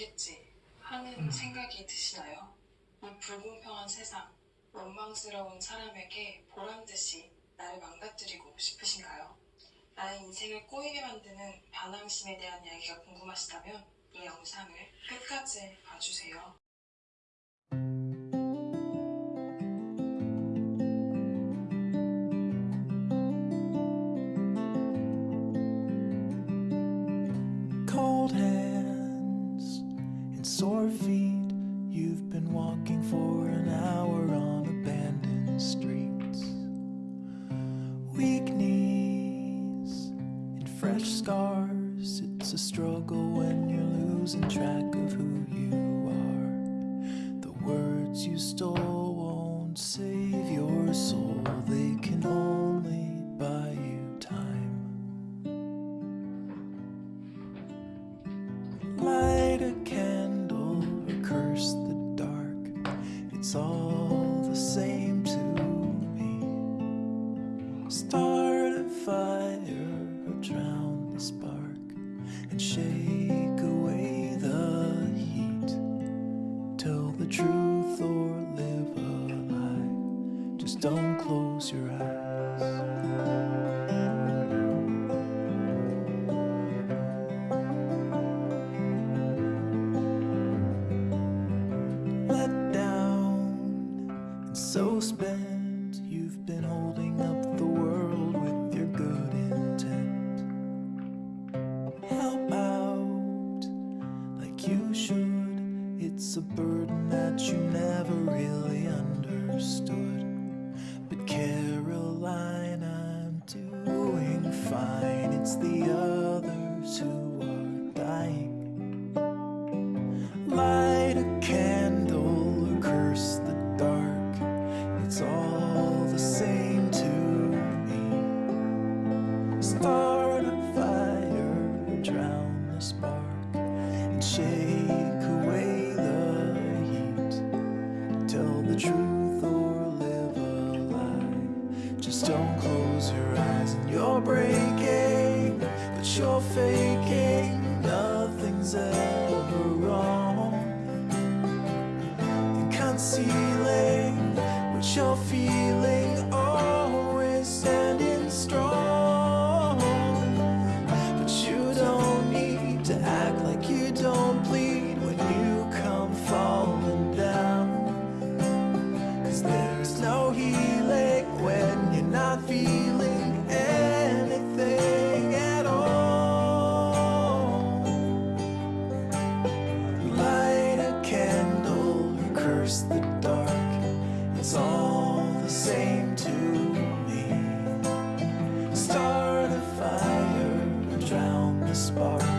되겠지 하는 음. 생각이 드시나요? 이 불공평한 세상, 원망스러운 사람에게 보란듯이 나를 망가뜨리고 싶으신가요? 나의 인생을 꼬이게 만드는 반항심에 대한 이야기가 궁금하시다면 이 영상을 끝까지 봐주세요. Sore feet. You've been walking for an hour on abandoned streets. Weak knees and fresh scars. It's a struggle when you're losing track of who you are. The words you stole won't save your soul, It's all the same to me. Start a fire or drown the spark and shake away the heat. Tell the truth or live a lie. Just don't close your eyes. Really understood. But Caroline, I'm doing fine. It's the others who are dying. Light a candle or curse the dark. It's all the same to me. Start a fire drown the spark and shake away truth or live a lie. Just don't close your eyes and you're breaking But you're faking, nothing's ever wrong. You're concealing what you're feeling. versus the dark? It's all the same to me. Start a fire, drown the spark.